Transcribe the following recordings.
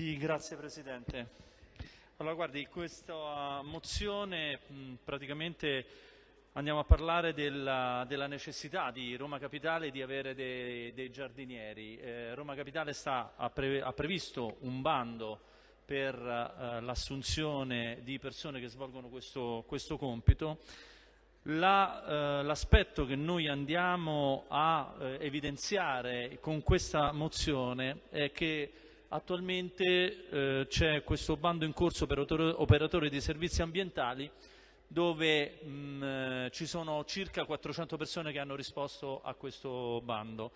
Sì, grazie Presidente. Allora, guardi, questa mozione praticamente andiamo a parlare della, della, necessità di Roma Capitale di avere dei, dei giardinieri. Eh, Roma Capitale sta, ha, pre, ha, previsto un bando per eh, l'assunzione di persone che svolgono questo, questo compito. La, eh, l'aspetto che noi andiamo a eh, evidenziare con questa mozione è che Attualmente eh, c'è questo bando in corso per operatori di servizi ambientali dove mh, mm, eh, ci sono circa 400 persone che hanno risposto a questo bando.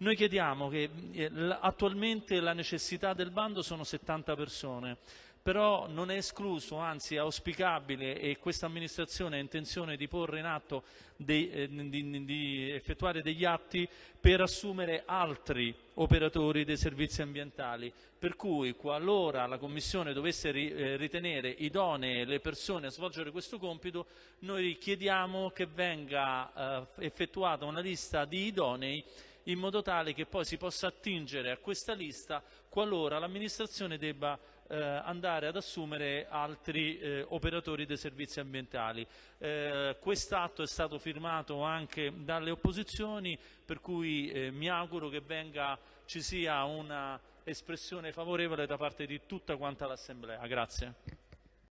Noi chiediamo che eh, attualmente la necessità del bando sono 70 persone, però non è escluso, anzi è auspicabile e questa amministrazione ha intenzione di porre in atto, eh, di, di effettuare degli atti per assumere altri operatori dei servizi ambientali, per cui qualora la Commissione dovesse eh, ritenere idonee le persone a svolgere questo compito, noi chiediamo che venga effettuata una lista di idonei in modo tale che poi si possa attingere a questa lista qualora l'amministrazione debba eh, andare ad assumere altri eh, operatori dei servizi ambientali. Eh, Quest'atto è stato firmato anche dalle opposizioni, per cui eh, mi auguro che venga, ci sia una espressione favorevole da parte di tutta quanta l'Assemblea. Grazie.